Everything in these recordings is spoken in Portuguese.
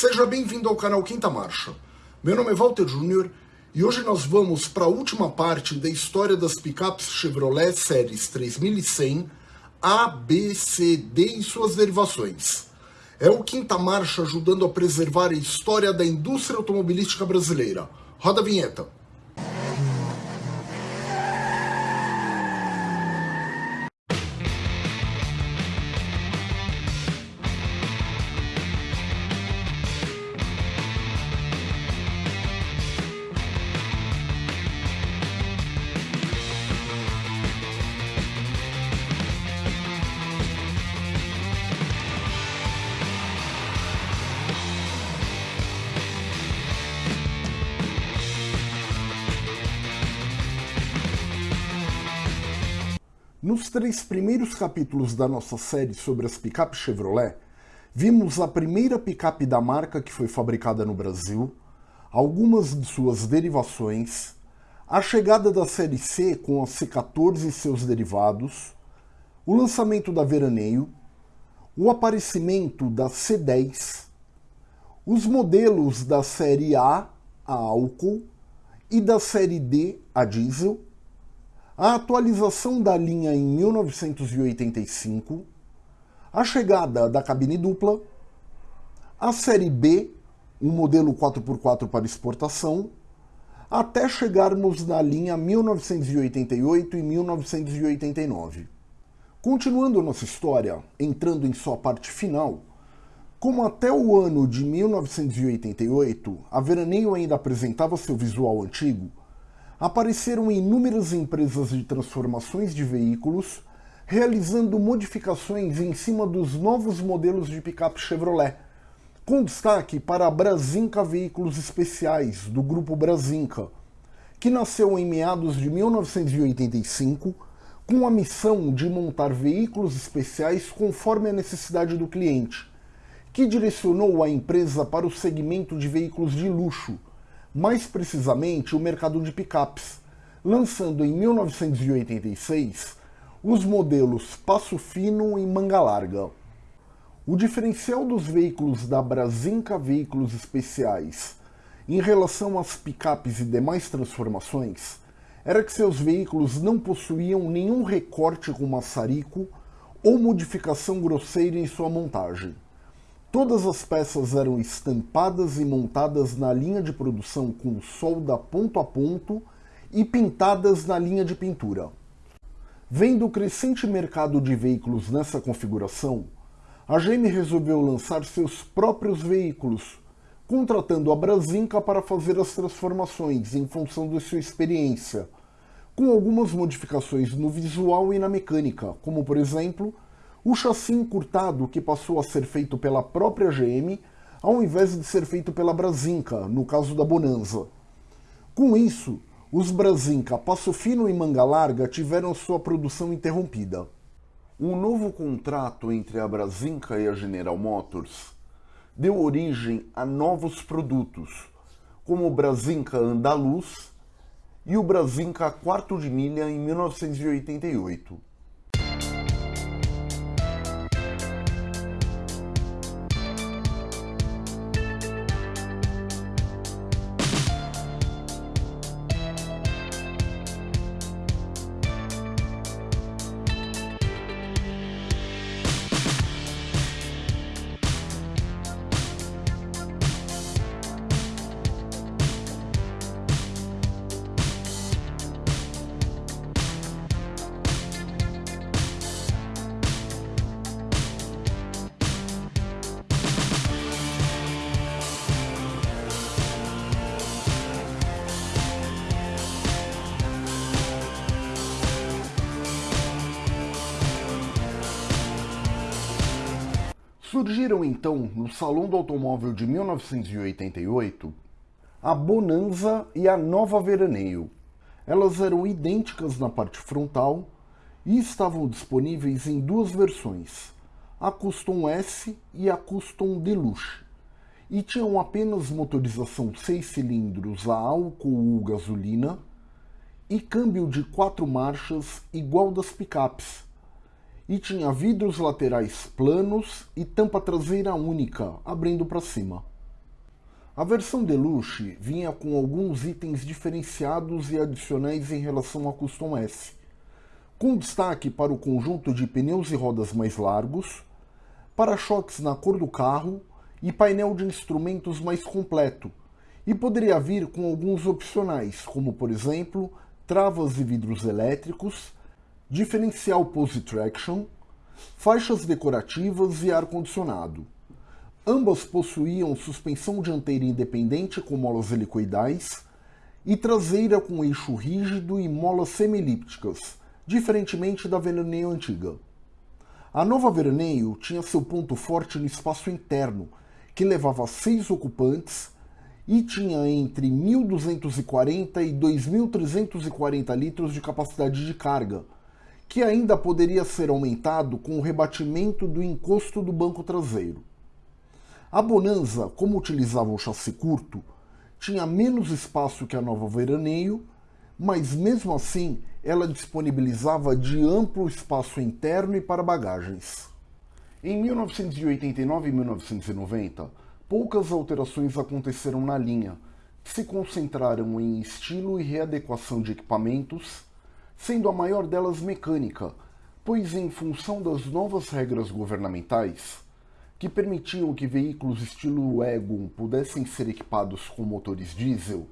Seja bem-vindo ao canal Quinta Marcha. Meu nome é Walter Júnior e hoje nós vamos para a última parte da história das picapes Chevrolet Séries 3100 A, B, C, D e suas derivações. É o Quinta Marcha ajudando a preservar a história da indústria automobilística brasileira. Roda a vinheta. Nos três primeiros capítulos da nossa série sobre as picapes Chevrolet, vimos a primeira picape da marca que foi fabricada no Brasil, algumas de suas derivações, a chegada da série C com a C14 e seus derivados, o lançamento da Veraneio, o aparecimento da C10, os modelos da série A, a álcool, e da série D, a diesel, a atualização da linha em 1985, a chegada da cabine dupla, a série B, um modelo 4x4 para exportação, até chegarmos na linha 1988 e 1989. Continuando nossa história, entrando em sua parte final, como até o ano de 1988 a Veraneio ainda apresentava seu visual antigo, apareceram inúmeras empresas de transformações de veículos realizando modificações em cima dos novos modelos de picape Chevrolet, com destaque para a Brasinca Veículos Especiais, do grupo Brasinca, que nasceu em meados de 1985 com a missão de montar veículos especiais conforme a necessidade do cliente, que direcionou a empresa para o segmento de veículos de luxo, mais precisamente o mercado de picapes, lançando em 1986 os modelos Passo Fino e Manga Larga. O diferencial dos veículos da Brasinca Veículos Especiais em relação às picapes e demais transformações era que seus veículos não possuíam nenhum recorte com maçarico ou modificação grosseira em sua montagem. Todas as peças eram estampadas e montadas na linha de produção com solda ponto a ponto e pintadas na linha de pintura. Vendo o crescente mercado de veículos nessa configuração, a GM resolveu lançar seus próprios veículos, contratando a Brasinca para fazer as transformações em função de sua experiência, com algumas modificações no visual e na mecânica, como por exemplo o chassi encurtado que passou a ser feito pela própria GM, ao invés de ser feito pela Brasinca, no caso da Bonanza. Com isso, os Brasinca Passo Fino e Manga Larga tiveram sua produção interrompida. Um novo contrato entre a Brasinca e a General Motors deu origem a novos produtos, como o Brasinca Andaluz e o Brasinca Quarto de Milha em 1988. Surgiram então, no Salão do Automóvel de 1988, a Bonanza e a Nova Veraneio. Elas eram idênticas na parte frontal e estavam disponíveis em duas versões, a Custom S e a Custom Deluxe, e tinham apenas motorização 6 cilindros a álcool ou gasolina e câmbio de quatro marchas igual das picapes, e tinha vidros laterais planos e tampa traseira única, abrindo para cima. A versão Deluxe vinha com alguns itens diferenciados e adicionais em relação à Custom S, com destaque para o conjunto de pneus e rodas mais largos, para-choques na cor do carro e painel de instrumentos mais completo, e poderia vir com alguns opcionais, como por exemplo, travas e vidros elétricos, diferencial Pose Traction, faixas decorativas e ar-condicionado. Ambas possuíam suspensão dianteira independente com molas helicoidais e traseira com eixo rígido e molas semilípticas, diferentemente da veraneio antiga. A nova veraneio tinha seu ponto forte no espaço interno, que levava seis ocupantes e tinha entre 1.240 e 2.340 litros de capacidade de carga, que ainda poderia ser aumentado com o rebatimento do encosto do banco traseiro. A Bonanza, como utilizava um chassi curto, tinha menos espaço que a nova Veraneio, mas mesmo assim ela disponibilizava de amplo espaço interno e para bagagens. Em 1989 e 1990, poucas alterações aconteceram na linha, que se concentraram em estilo e readequação de equipamentos, sendo a maior delas mecânica, pois em função das novas regras governamentais, que permitiam que veículos estilo Wagon pudessem ser equipados com motores diesel,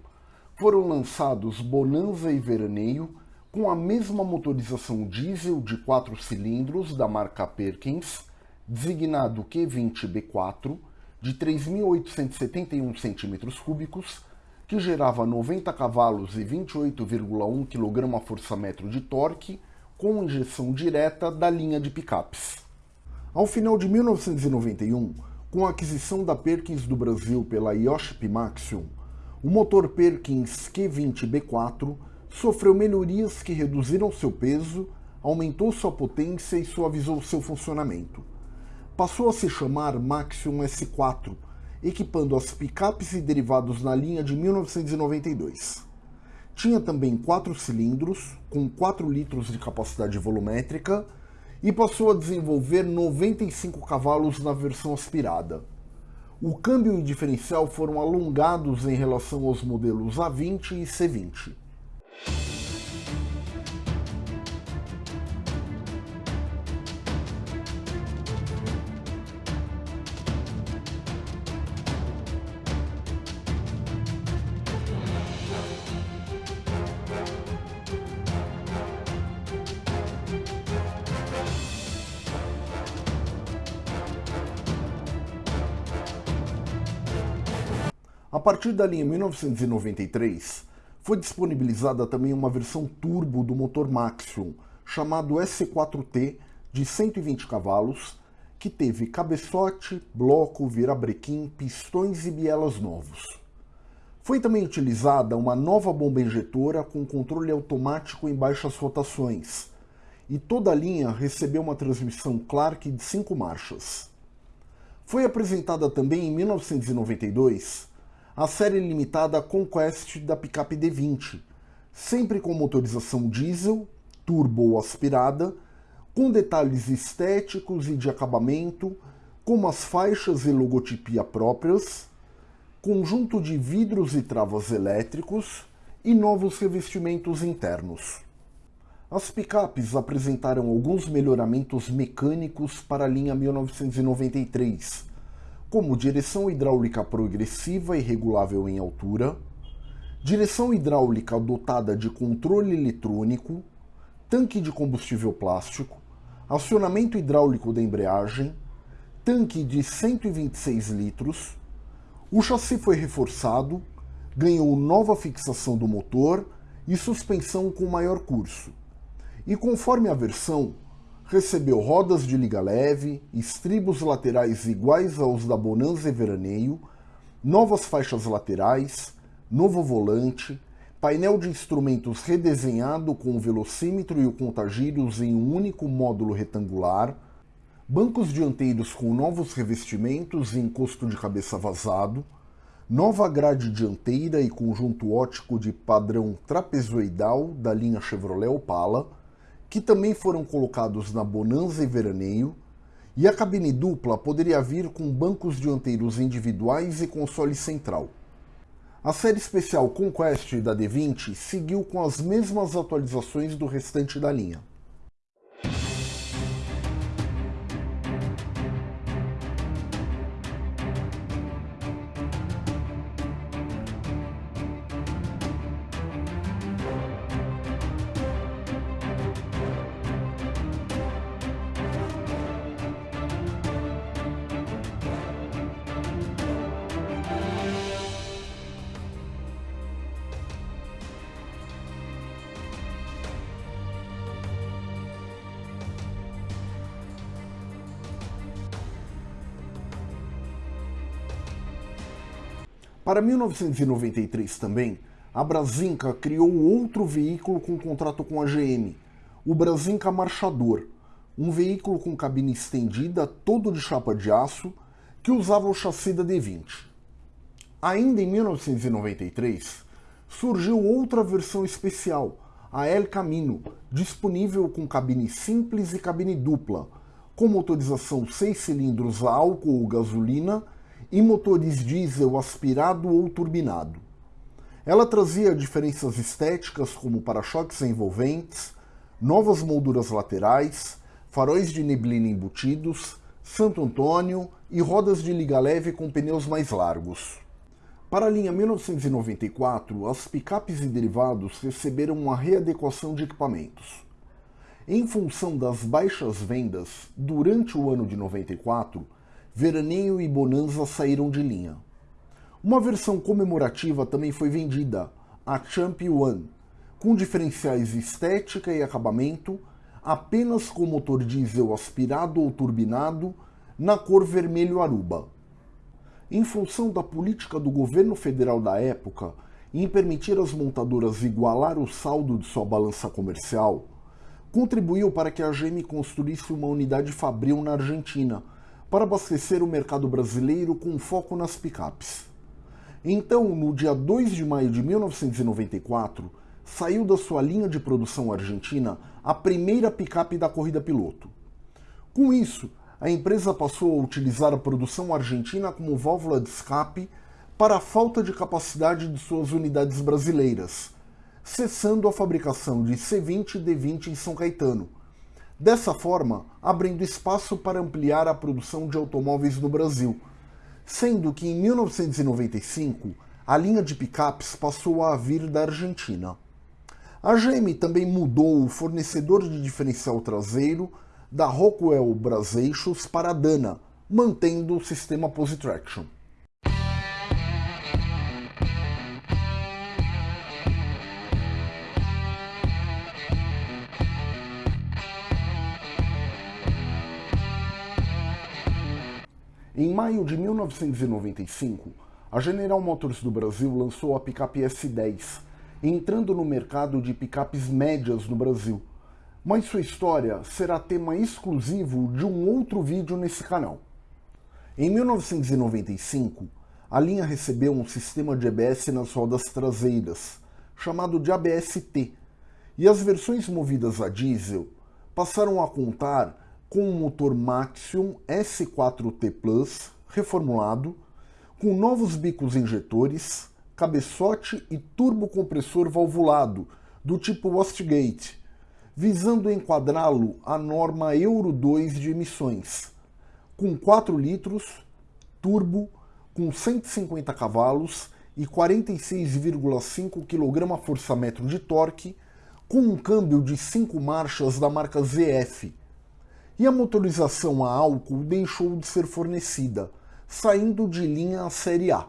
foram lançados Bonanza e Veraneio com a mesma motorização diesel de 4 cilindros da marca Perkins, designado Q20B4, de 3.871 cm3, que gerava 90 cavalos e 28,1 kgfm de torque, com injeção direta da linha de picapes. Ao final de 1991, com a aquisição da Perkins do Brasil pela Yoshi Maxion, o motor Perkins Q20B4 sofreu melhorias que reduziram seu peso, aumentou sua potência e suavizou seu funcionamento passou a se chamar Maxion S4, equipando as picapes e derivados na linha de 1992. Tinha também quatro cilindros, com 4 litros de capacidade volumétrica, e passou a desenvolver 95 cavalos na versão aspirada. O câmbio e diferencial foram alongados em relação aos modelos A20 e C20. A partir da linha 1993, foi disponibilizada também uma versão turbo do motor Maxion, chamado S4T, de 120 cavalos, que teve cabeçote, bloco, virabrequim, pistões e bielas novos. Foi também utilizada uma nova bomba injetora com controle automático em baixas rotações, e toda a linha recebeu uma transmissão Clark de 5 marchas. Foi apresentada também em 1992 a série limitada Conquest da picape D20, sempre com motorização diesel, turbo ou aspirada, com detalhes estéticos e de acabamento, como as faixas e logotipia próprias, conjunto de vidros e travas elétricos e novos revestimentos internos. As picapes apresentaram alguns melhoramentos mecânicos para a linha 1993, como direção hidráulica progressiva e regulável em altura, direção hidráulica dotada de controle eletrônico, tanque de combustível plástico, acionamento hidráulico da embreagem, tanque de 126 litros, o chassi foi reforçado, ganhou nova fixação do motor e suspensão com maior curso. E conforme a versão, recebeu rodas de liga leve, estribos laterais iguais aos da Bonanza e Veraneio, novas faixas laterais, novo volante, painel de instrumentos redesenhado com o velocímetro e o contagiros em um único módulo retangular, bancos dianteiros com novos revestimentos e encosto de cabeça vazado, nova grade dianteira e conjunto ótico de padrão trapezoidal da linha Chevrolet Opala, que também foram colocados na Bonanza e Veraneio, e a cabine dupla poderia vir com bancos dianteiros individuais e console central. A série especial Conquest da D20 seguiu com as mesmas atualizações do restante da linha. Para 1993 também, a Brasinca criou outro veículo com contrato com a GM, o Brasinca Marchador, um veículo com cabine estendida, todo de chapa de aço, que usava o chassi da D20. Ainda em 1993, surgiu outra versão especial, a El Camino, disponível com cabine simples e cabine dupla, com motorização 6 cilindros a álcool ou gasolina e motores diesel aspirado ou turbinado. Ela trazia diferenças estéticas como para-choques envolventes, novas molduras laterais, faróis de neblina embutidos, Santo Antônio e rodas de liga leve com pneus mais largos. Para a linha 1994, as picapes e derivados receberam uma readequação de equipamentos. Em função das baixas vendas durante o ano de 94, Veraneio e Bonanza saíram de linha. Uma versão comemorativa também foi vendida, a Champ One, com diferenciais estética e acabamento, apenas com motor diesel aspirado ou turbinado, na cor vermelho aruba. Em função da política do governo federal da época em permitir às montadoras igualar o saldo de sua balança comercial, contribuiu para que a GM construísse uma unidade fabril na Argentina, para abastecer o mercado brasileiro com foco nas picapes. Então, no dia 2 de maio de 1994, saiu da sua linha de produção argentina a primeira picape da corrida piloto. Com isso, a empresa passou a utilizar a produção argentina como válvula de escape para a falta de capacidade de suas unidades brasileiras, cessando a fabricação de C20 e D20 em São Caetano, Dessa forma, abrindo espaço para ampliar a produção de automóveis no Brasil, sendo que em 1995 a linha de picapes passou a vir da Argentina. A GM também mudou o fornecedor de diferencial traseiro da Rockwell Braseixos para a Dana, mantendo o sistema Positraction. Em maio de 1995, a General Motors do Brasil lançou a picape S10, entrando no mercado de picapes médias no Brasil. Mas sua história será tema exclusivo de um outro vídeo nesse canal. Em 1995, a linha recebeu um sistema de ABS nas rodas traseiras, chamado de ABS-T, e as versões movidas a diesel passaram a contar com um motor Maxium S4T Plus reformulado, com novos bicos injetores, cabeçote e turbocompressor valvulado do tipo Westgate, visando enquadrá-lo à norma Euro 2 de emissões, com 4 litros, turbo, com 150 cavalos e 46,5 kgfm de torque, com um câmbio de 5 marchas da marca ZF, e a motorização a álcool deixou de ser fornecida, saindo de linha a Série A.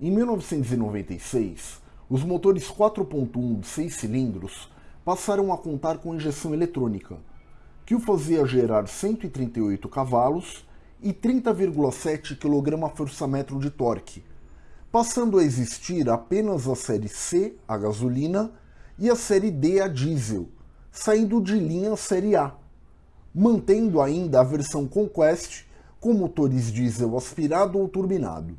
Em 1996, os motores 4.1 de 6 cilindros passaram a contar com injeção eletrônica, que o fazia gerar 138 cavalos e 30,7 kgfm de torque, passando a existir apenas a série C, a gasolina, e a série D, a diesel, saindo de linha a série A, mantendo ainda a versão Conquest com motores diesel aspirado ou turbinado.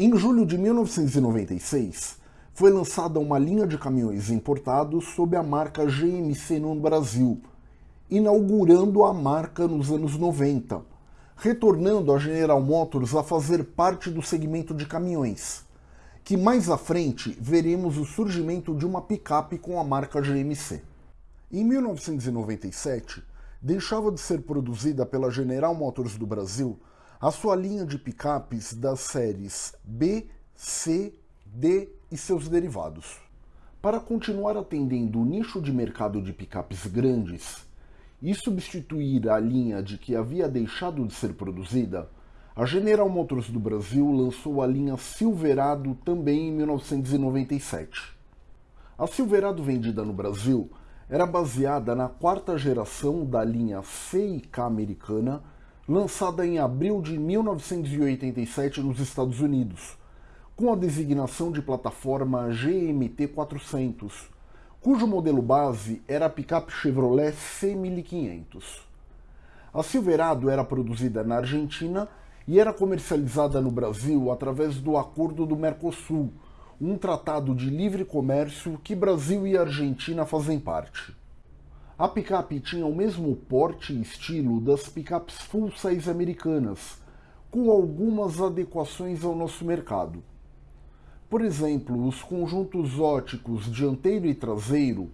Em julho de 1996, foi lançada uma linha de caminhões importados sob a marca GMC no Brasil, inaugurando a marca nos anos 90, retornando a General Motors a fazer parte do segmento de caminhões, que mais à frente veremos o surgimento de uma picape com a marca GMC. Em 1997, deixava de ser produzida pela General Motors do Brasil a sua linha de picapes das séries B, C, D e seus derivados. Para continuar atendendo o nicho de mercado de picapes grandes e substituir a linha de que havia deixado de ser produzida, a General Motors do Brasil lançou a linha Silverado também em 1997. A Silverado vendida no Brasil era baseada na quarta geração da linha C e K americana lançada em abril de 1987 nos Estados Unidos, com a designação de plataforma GMT400, cujo modelo base era a picape Chevrolet C1500. A Silverado era produzida na Argentina e era comercializada no Brasil através do Acordo do Mercosul, um tratado de livre comércio que Brasil e Argentina fazem parte. A picape tinha o mesmo porte e estilo das picapes full size americanas, com algumas adequações ao nosso mercado. Por exemplo, os conjuntos óticos dianteiro e traseiro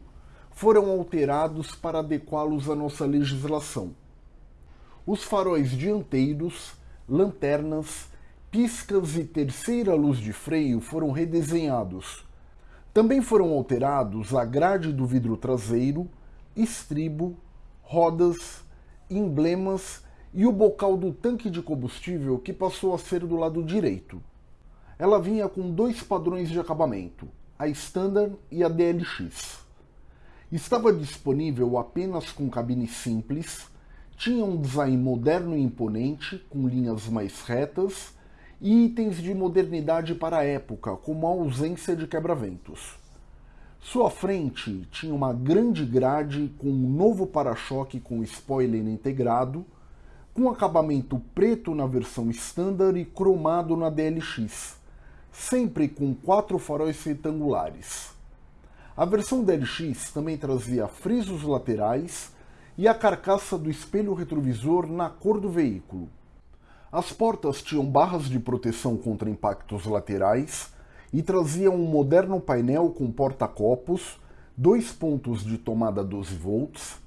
foram alterados para adequá-los à nossa legislação. Os faróis dianteiros, lanternas, piscas e terceira luz de freio foram redesenhados. Também foram alterados a grade do vidro traseiro, estribo, rodas, emblemas e o bocal do tanque de combustível que passou a ser do lado direito. Ela vinha com dois padrões de acabamento, a Standard e a DLX. Estava disponível apenas com cabine simples, tinha um design moderno e imponente, com linhas mais retas, e itens de modernidade para a época, como a ausência de quebra-ventos. Sua frente tinha uma grande grade com um novo para-choque com spoiler integrado, com acabamento preto na versão standard e cromado na DLX, sempre com quatro faróis retangulares. A versão DLX também trazia frisos laterais e a carcaça do espelho retrovisor na cor do veículo. As portas tinham barras de proteção contra impactos laterais e trazia um moderno painel com porta-copos, dois pontos de tomada 12 volts,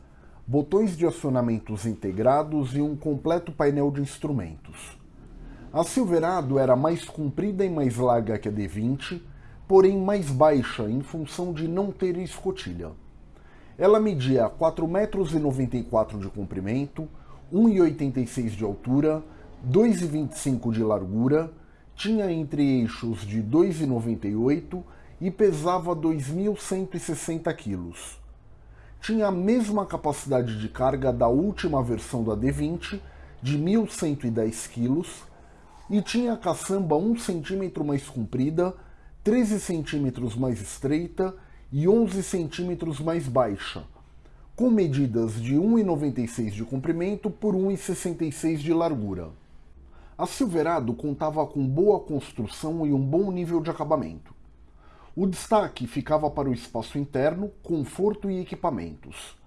botões de acionamentos integrados e um completo painel de instrumentos. A Silverado era mais comprida e mais larga que a D20, porém mais baixa em função de não ter escotilha. Ela media 4,94 m de comprimento, 1,86 de altura, 2,25 de largura tinha entre eixos de 2,98 e pesava 2.160 kg. Tinha a mesma capacidade de carga da última versão da D20, de 1.110 kg, e tinha a caçamba 1 cm mais comprida, 13 cm mais estreita e 11 cm mais baixa, com medidas de 1,96 de comprimento por 1,66 de largura. A Silverado contava com boa construção e um bom nível de acabamento. O destaque ficava para o espaço interno, conforto e equipamentos.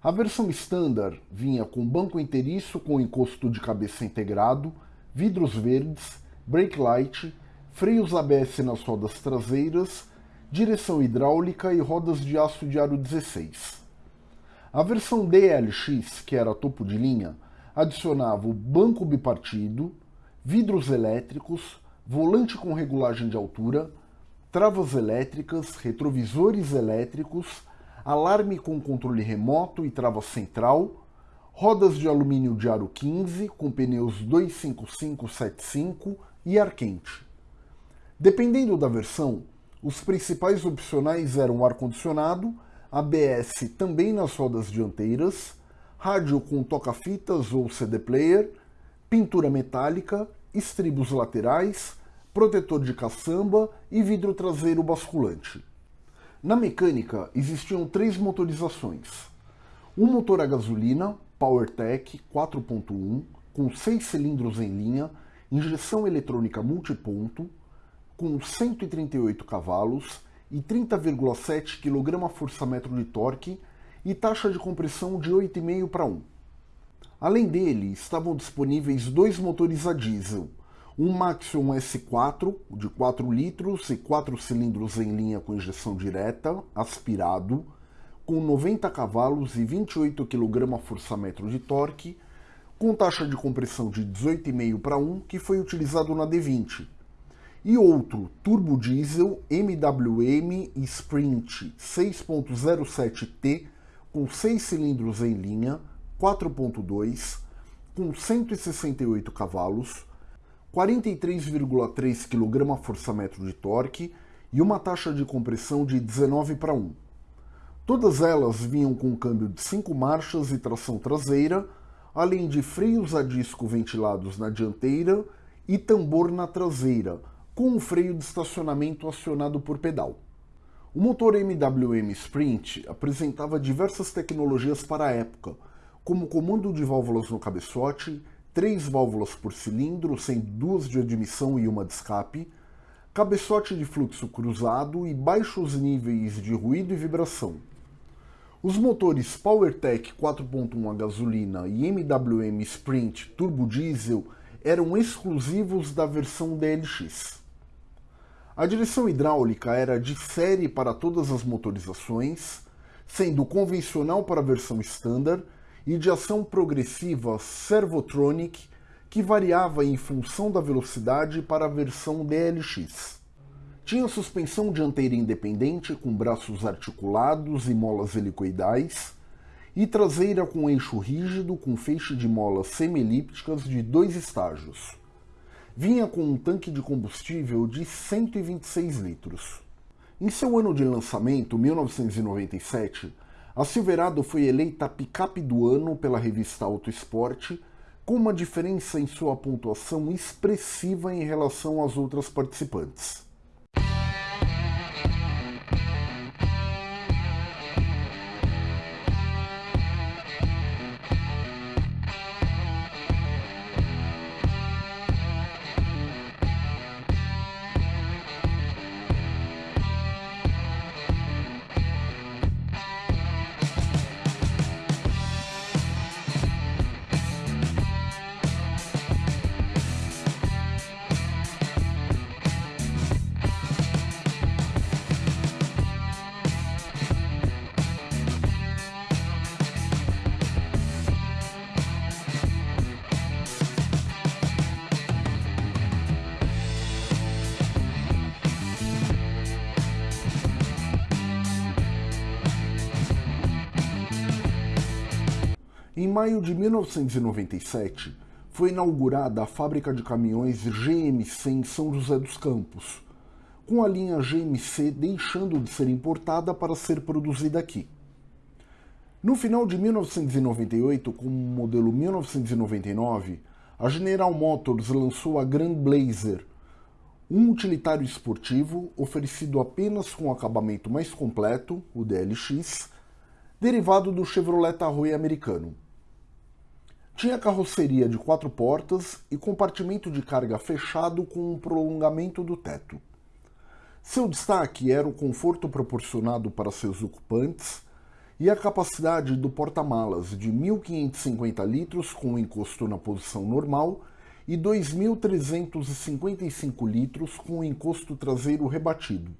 A versão standard vinha com banco inteiriço com encosto de cabeça integrado, vidros verdes, brake light, freios ABS nas rodas traseiras, direção hidráulica e rodas de aço de aro 16. A versão DLX, que era topo de linha, adicionava o banco bipartido, vidros elétricos, volante com regulagem de altura, travas elétricas, retrovisores elétricos, alarme com controle remoto e trava central, rodas de alumínio de aro 15 com pneus 25575 e ar quente. Dependendo da versão, os principais opcionais eram ar-condicionado, ABS também nas rodas dianteiras, rádio com toca-fitas ou CD player, pintura metálica, estribos laterais, protetor de caçamba e vidro traseiro basculante. Na mecânica existiam três motorizações. Um motor a gasolina, PowerTech 4.1, com seis cilindros em linha, injeção eletrônica multiponto, com 138 cavalos e 30,7 kgfm de torque e taxa de compressão de 8,5 para 1. Além dele, estavam disponíveis dois motores a diesel, um Maxion S4 de 4 litros e 4 cilindros em linha com injeção direta, aspirado, com 90 cavalos e 28 kgfm de torque, com taxa de compressão de 18,5 para 1, que foi utilizado na D20, e outro turbo diesel MWM Sprint 6.07T com 6 cilindros em linha, 4.2, com 168 cavalos, 43,3 kgfm de torque e uma taxa de compressão de 19 para 1. Todas elas vinham com câmbio de 5 marchas e tração traseira, além de freios a disco ventilados na dianteira e tambor na traseira, com um freio de estacionamento acionado por pedal. O motor MWM Sprint apresentava diversas tecnologias para a época, como comando de válvulas no cabeçote, três válvulas por cilindro, sendo duas de admissão e uma de escape, cabeçote de fluxo cruzado e baixos níveis de ruído e vibração. Os motores PowerTech 4.1 a gasolina e MWM Sprint Turbo Diesel eram exclusivos da versão DLX. A direção hidráulica era de série para todas as motorizações, sendo convencional para a versão standard e de ação progressiva Servotronic, que variava em função da velocidade para a versão DLX. Tinha suspensão dianteira independente com braços articulados e molas helicoidais, e traseira com eixo rígido com feixe de molas semi-elípticas de dois estágios vinha com um tanque de combustível de 126 litros. Em seu ano de lançamento, 1997, a Silverado foi eleita picape do ano pela revista Auto Esporte, com uma diferença em sua pontuação expressiva em relação às outras participantes. Maio de 1997, foi inaugurada a fábrica de caminhões GMC em São José dos Campos, com a linha GMC deixando de ser importada para ser produzida aqui. No final de 1998, com o modelo 1999, a General Motors lançou a Grand Blazer, um utilitário esportivo oferecido apenas com acabamento mais completo, o DLX, derivado do Chevrolet Tahoe americano. Tinha carroceria de quatro portas e compartimento de carga fechado com um prolongamento do teto. Seu destaque era o conforto proporcionado para seus ocupantes e a capacidade do porta-malas de 1.550 litros com encosto na posição normal e 2.355 litros com encosto traseiro rebatido.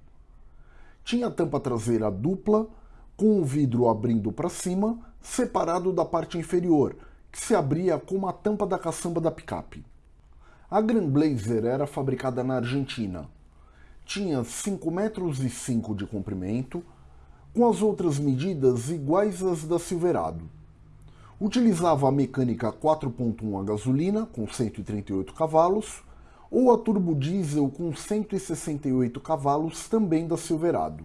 Tinha tampa traseira dupla, com o vidro abrindo para cima, separado da parte inferior, que se abria como a tampa da caçamba da picape. A Grand Blazer era fabricada na Argentina. Tinha 5 metros e 5 de comprimento, com as outras medidas iguais às da Silverado. Utilizava a mecânica 4.1 a gasolina, com 138 cavalos, ou a turbo diesel com 168 cavalos, também da Silverado.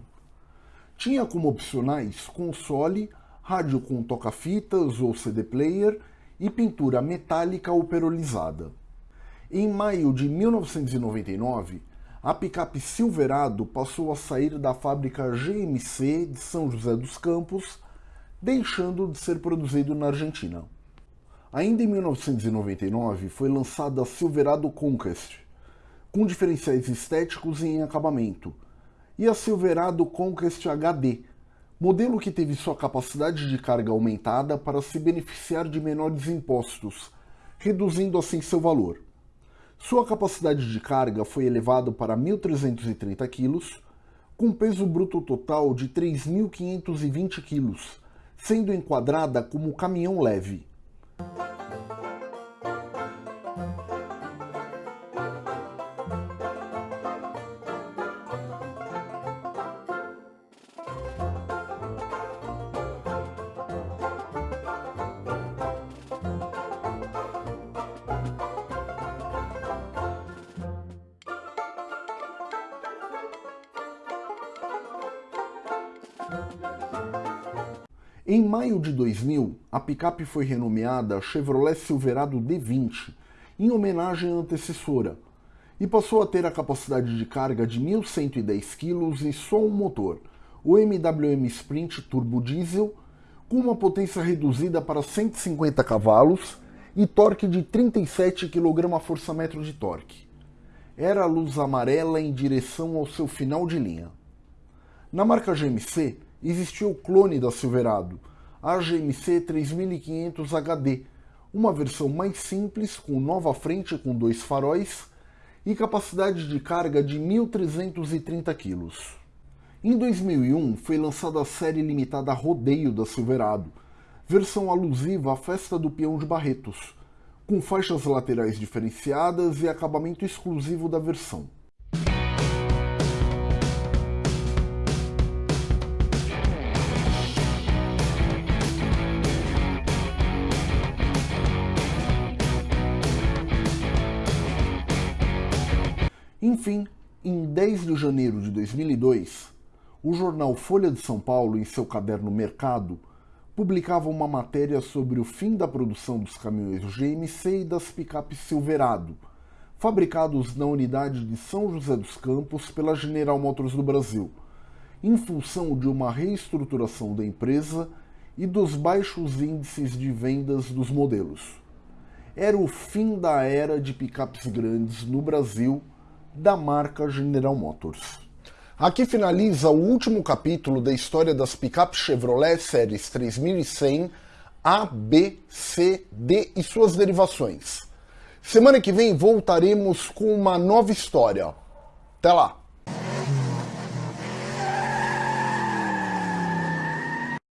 Tinha como opcionais console, rádio com toca-fitas ou CD player e pintura metálica ou perolizada. Em maio de 1999, a picape Silverado passou a sair da fábrica GMC de São José dos Campos, deixando de ser produzido na Argentina. Ainda em 1999 foi lançada a Silverado Conquest, com diferenciais estéticos e em acabamento, e a Silverado Conquest HD, modelo que teve sua capacidade de carga aumentada para se beneficiar de menores impostos, reduzindo assim seu valor. Sua capacidade de carga foi elevada para 1.330 kg, com peso bruto total de 3.520 kg, sendo enquadrada como caminhão leve. A picape foi renomeada Chevrolet Silverado D20, em homenagem à antecessora, e passou a ter a capacidade de carga de 1.110 kg e só um motor, o MWM Sprint Turbo Diesel, com uma potência reduzida para 150 cavalos e torque de 37 kgfm de torque. Era a luz amarela em direção ao seu final de linha. Na marca GMC, existia o clone da Silverado, a GMC 3500 HD, uma versão mais simples com nova frente com dois faróis e capacidade de carga de 1.330 kg. Em 2001 foi lançada a série limitada Rodeio da Silverado, versão alusiva à Festa do Peão de Barretos, com faixas laterais diferenciadas e acabamento exclusivo da versão. Enfim, em 10 de janeiro de 2002, o jornal Folha de São Paulo, em seu caderno Mercado, publicava uma matéria sobre o fim da produção dos caminhões GMC e das picapes Silverado, fabricados na unidade de São José dos Campos pela General Motors do Brasil, em função de uma reestruturação da empresa e dos baixos índices de vendas dos modelos. Era o fim da era de picapes grandes no Brasil da marca General Motors. Aqui finaliza o último capítulo da história das picapes Chevrolet séries 3100 A, B, C, D e suas derivações. Semana que vem voltaremos com uma nova história. Até lá!